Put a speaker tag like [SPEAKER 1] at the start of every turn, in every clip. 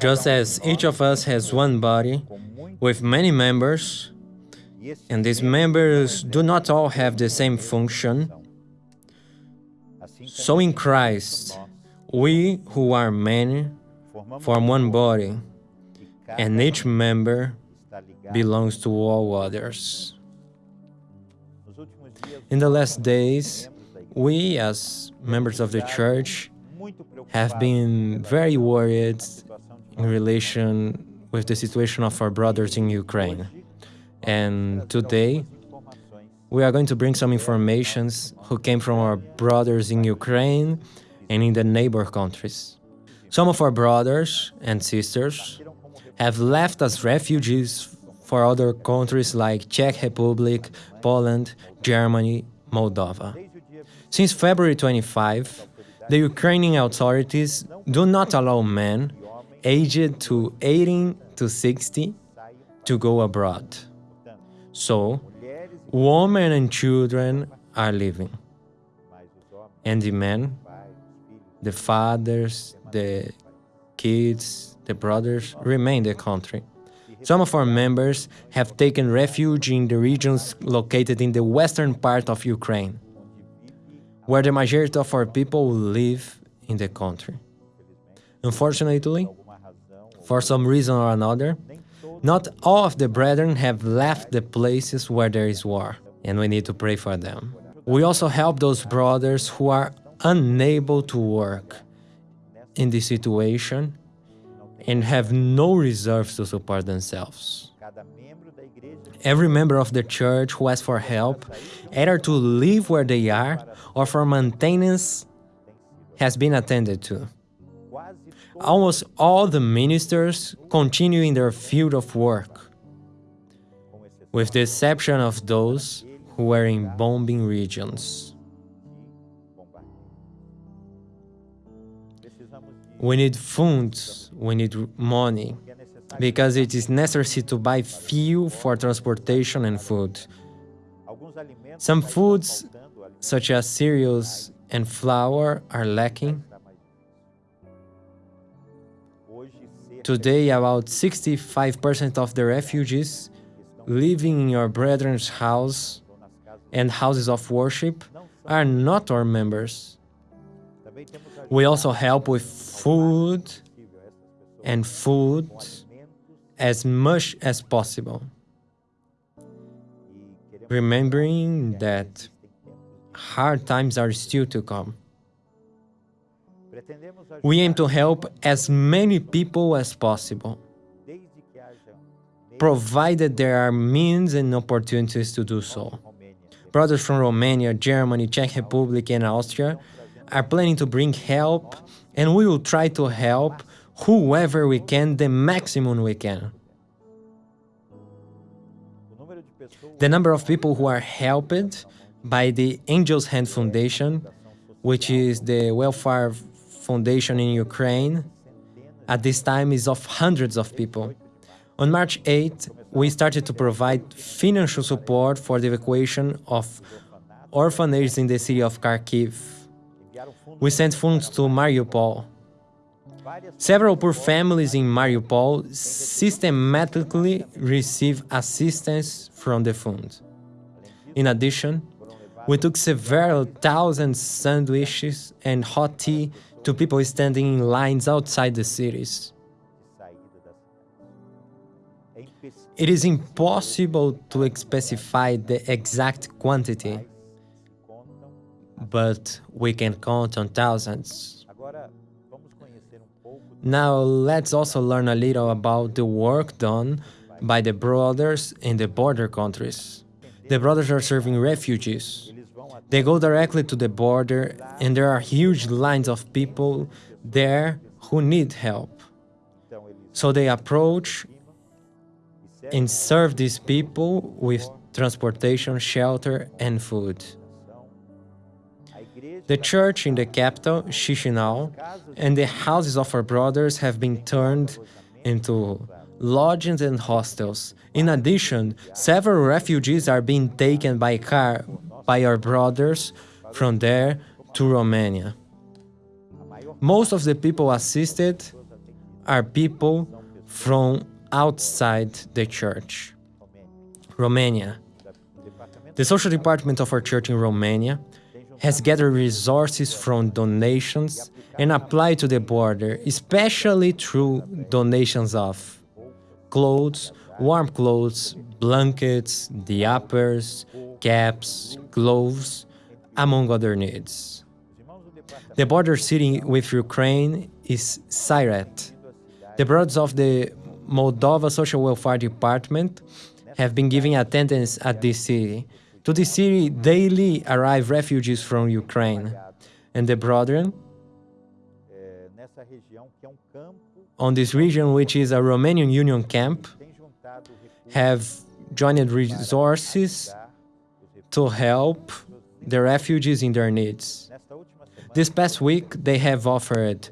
[SPEAKER 1] Just as each of us has one body with many members, and these members do not all have the same function, so in Christ, we who are many form one body, and each member belongs to all others. In the last days, we as members of the church have been very worried in relation with the situation of our brothers in Ukraine. And today, we are going to bring some informations who came from our brothers in Ukraine and in the neighbor countries. Some of our brothers and sisters have left as refugees for other countries like Czech Republic, Poland, Germany, Moldova. Since February 25, the Ukrainian authorities do not allow men aged to 18 to 60 to go abroad. So, women and children are leaving. And the men, the fathers, the kids, the brothers remain in the country. Some of our members have taken refuge in the regions located in the western part of Ukraine, where the majority of our people live in the country. Unfortunately, for some reason or another, not all of the brethren have left the places where there is war, and we need to pray for them. We also help those brothers who are unable to work in this situation and have no reserves to support themselves. Every member of the church who asks for help, either to live where they are or for maintenance, has been attended to. Almost all the ministers continue in their field of work, with the exception of those who were in bombing regions. We need funds, we need money, because it is necessary to buy fuel for transportation and food. Some foods, such as cereals and flour, are lacking. Today, about 65% of the refugees living in your brethren's house and houses of worship are not our members. We also help with food and food as much as possible, remembering that hard times are still to come. We aim to help as many people as possible, provided there are means and opportunities to do so. Brothers from Romania, Germany, Czech Republic and Austria are planning to bring help and we will try to help whoever we can the maximum we can. The number of people who are helped by the Angel's Hand Foundation, which is the welfare foundation in Ukraine, at this time is of hundreds of people. On March 8, we started to provide financial support for the evacuation of orphanages in the city of Kharkiv. We sent funds to Mariupol. Several poor families in Mariupol systematically receive assistance from the fund. In addition, we took several thousand sandwiches and hot tea to people standing in lines outside the cities. It is impossible to specify the exact quantity, but we can count on thousands. Now let's also learn a little about the work done by the brothers in the border countries. The brothers are serving refugees. They go directly to the border and there are huge lines of people there who need help. So they approach and serve these people with transportation, shelter and food. The church in the capital, Chisinau, and the houses of our brothers have been turned into lodgings and hostels. In addition, several refugees are being taken by car by our brothers from there to Romania. Most of the people assisted are people from outside the church. Romania. The social department of our church in Romania has gathered resources from donations and applied to the border, especially through donations of clothes, warm clothes, blankets, diapers, caps, gloves, among other needs. The border city with Ukraine is Siret. The brothers of the Moldova Social Welfare Department have been giving attendance at this city. To this city daily arrive refugees from Ukraine. And the brethren on this region, which is a Romanian Union camp, have joined resources to help the refugees in their needs. This past week, they have offered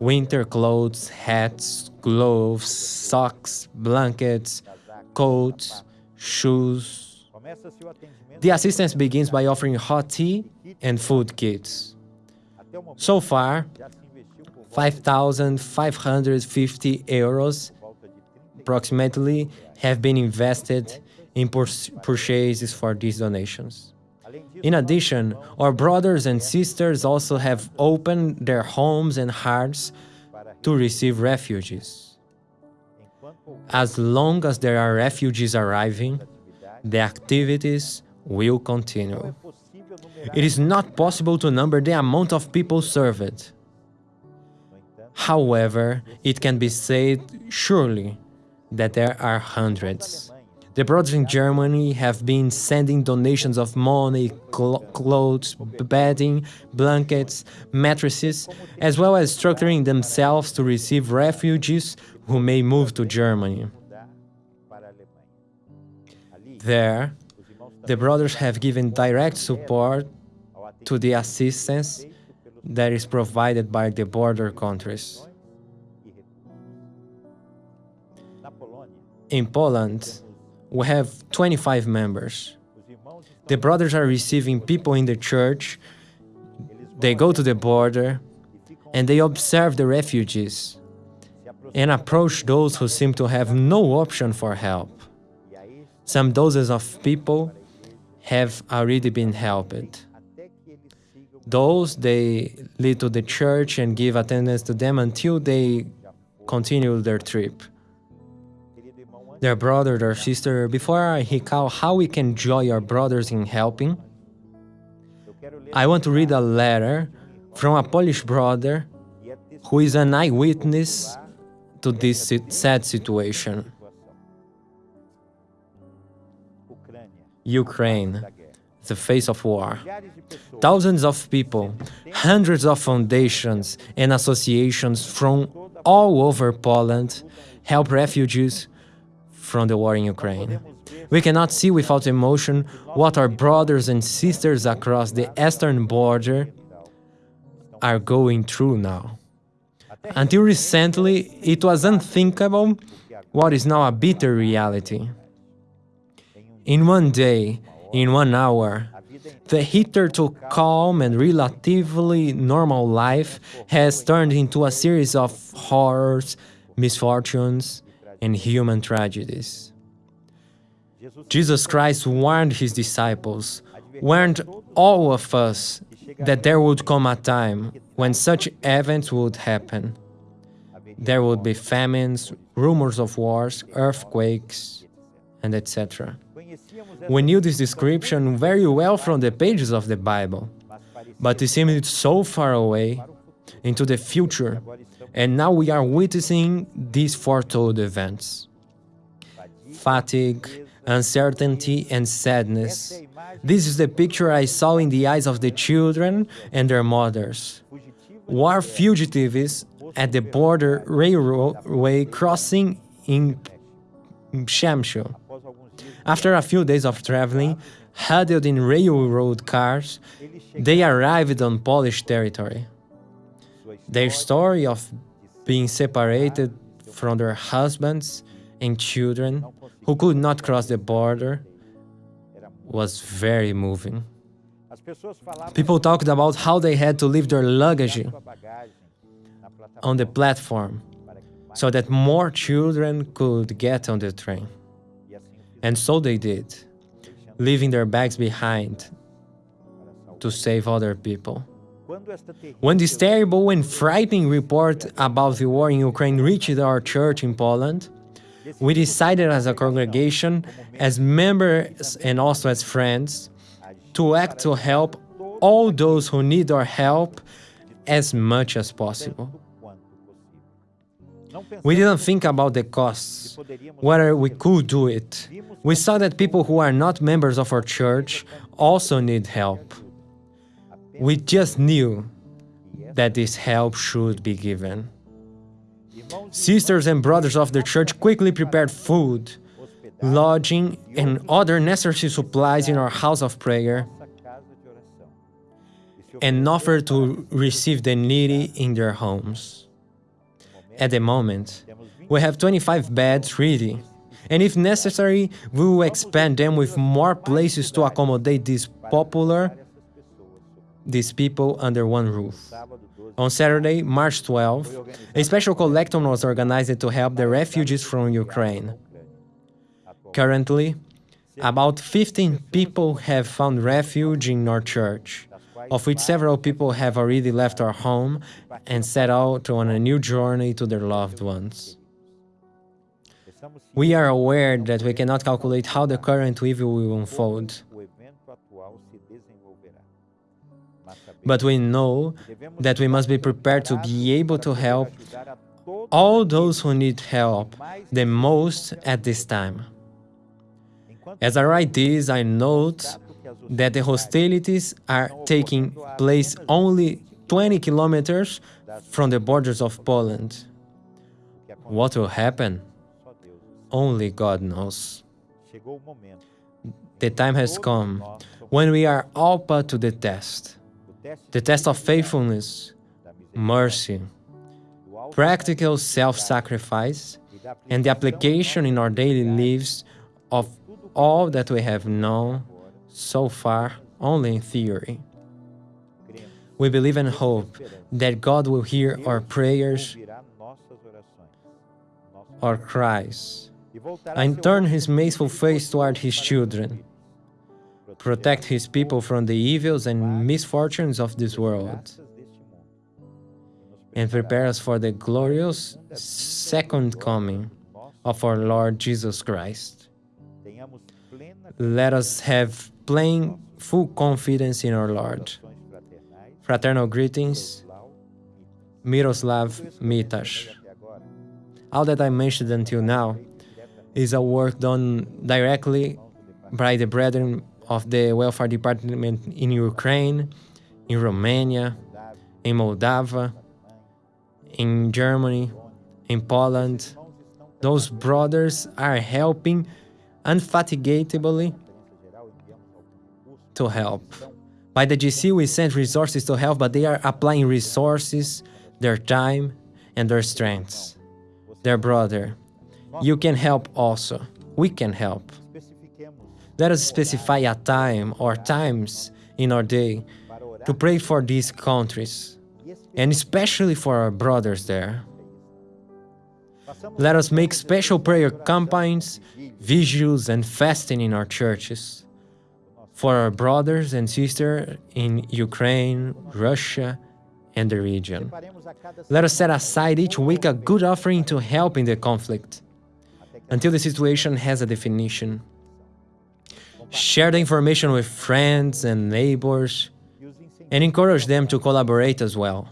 [SPEAKER 1] winter clothes, hats, gloves, socks, blankets, coats, shoes. The assistance begins by offering hot tea and food kits. So far, 5,550 euros approximately have been invested in purchases for these donations. In addition, our brothers and sisters also have opened their homes and hearts to receive refugees. As long as there are refugees arriving, the activities will continue. It is not possible to number the amount of people served. However, it can be said surely that there are hundreds. The brothers in Germany have been sending donations of money, cl clothes, bedding, blankets, mattresses, as well as structuring themselves to receive refugees who may move to Germany. There, the brothers have given direct support to the assistance that is provided by the border countries. In Poland, we have 25 members. The brothers are receiving people in the church, they go to the border, and they observe the refugees and approach those who seem to have no option for help. Some dozens of people have already been helped. Those they lead to the church and give attendance to them until they continue their trip their brother, their sister, before I recall how we can join our brothers in helping, I want to read a letter from a Polish brother who is an eyewitness to this sad situation. Ukraine, the face of war. Thousands of people, hundreds of foundations and associations from all over Poland help refugees from the war in Ukraine. We cannot see without emotion what our brothers and sisters across the eastern border are going through now. Until recently, it was unthinkable what is now a bitter reality. In one day, in one hour, the hitherto calm and relatively normal life has turned into a series of horrors, misfortunes, and human tragedies. Jesus Christ warned his disciples, warned all of us that there would come a time when such events would happen. There would be famines, rumors of wars, earthquakes, and etc. We knew this description very well from the pages of the Bible, but it seemed so far away into the future and now we are witnessing these foretold events. Fatigue, uncertainty, and sadness. This is the picture I saw in the eyes of the children and their mothers. War fugitives at the border railway crossing in Przemysl. After a few days of traveling, huddled in railroad cars, they arrived on Polish territory. Their story of being separated from their husbands and children who could not cross the border was very moving. People talked about how they had to leave their luggage on the platform so that more children could get on the train. And so they did, leaving their bags behind to save other people. When this terrible and frightening report about the war in Ukraine reached our church in Poland, we decided as a congregation, as members and also as friends, to act to help all those who need our help as much as possible. We didn't think about the costs, whether we could do it. We saw that people who are not members of our church also need help. We just knew that this help should be given. Sisters and brothers of the church quickly prepared food, lodging, and other necessary supplies in our house of prayer and offered to receive the needy in their homes. At the moment, we have 25 beds ready, and if necessary, we will expand them with more places to accommodate these popular these people under one roof. On Saturday, March 12, a special collector was organized to help the refugees from Ukraine. Currently, about 15 people have found refuge in our church, of which several people have already left our home and set out on a new journey to their loved ones. We are aware that we cannot calculate how the current evil will unfold. But we know that we must be prepared to be able to help all those who need help the most at this time. As I write this, I note that the hostilities are taking place only 20 kilometers from the borders of Poland. What will happen? Only God knows. The time has come when we are all put to the test the test of faithfulness, mercy, practical self-sacrifice, and the application in our daily lives of all that we have known so far only in theory. We believe and hope that God will hear our prayers, our cries, and turn his merciful face toward his children protect his people from the evils and misfortunes of this world, and prepare us for the glorious second coming of our Lord Jesus Christ. Let us have plain, full confidence in our Lord. Fraternal greetings, Miroslav Mitash. All that I mentioned until now is a work done directly by the brethren of the welfare department in Ukraine, in Romania, in Moldova, in Germany, in Poland. Those brothers are helping unfatigatably to help. By the GC, we send resources to help, but they are applying resources, their time, and their strengths. Their brother, you can help also. We can help. Let us specify a time or times in our day to pray for these countries, and especially for our brothers there. Let us make special prayer campaigns, vigils, and fasting in our churches for our brothers and sisters in Ukraine, Russia, and the region. Let us set aside each week a good offering to help in the conflict until the situation has a definition. Share the information with friends and neighbors, and encourage them to collaborate as well.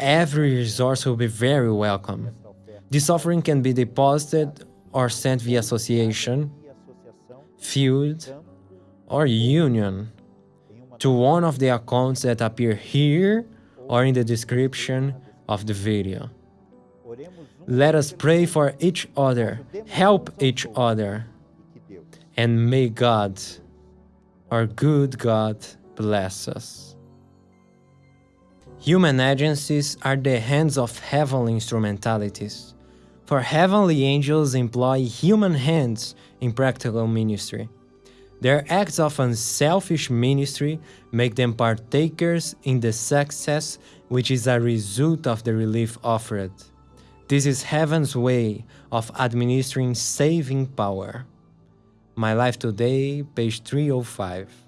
[SPEAKER 1] Every resource will be very welcome. This offering can be deposited or sent via association, field, or union to one of the accounts that appear here or in the description of the video. Let us pray for each other, help each other, and may God, our good God, bless us. Human agencies are the hands of heavenly instrumentalities, for heavenly angels employ human hands in practical ministry. Their acts of unselfish ministry make them partakers in the success which is a result of the relief offered. This is heaven's way of administering saving power. My Life Today, page 305.